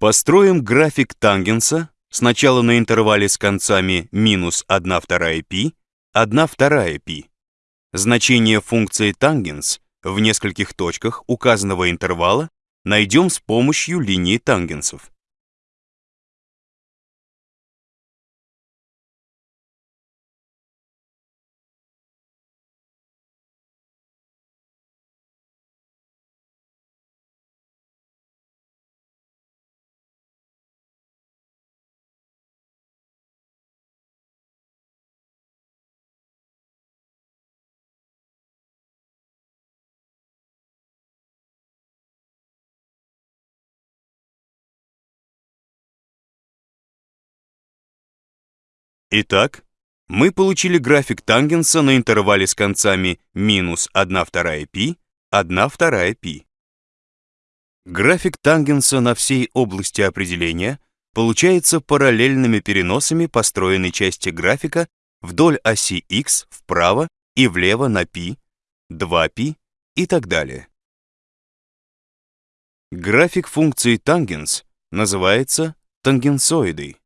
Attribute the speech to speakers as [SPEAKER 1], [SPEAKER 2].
[SPEAKER 1] Построим график тангенса сначала на интервале с концами минус 1 вторая π, 1 вторая π. Значение функции тангенс в нескольких точках указанного интервала найдем с помощью линии тангенсов. Итак, мы получили график тангенса на интервале с концами минус 1 вторая π, 1 вторая π. График тангенса на всей области определения получается параллельными переносами построенной части графика вдоль оси x вправо и влево на π, 2π и так далее. График функции тангенс называется тангенсоидой.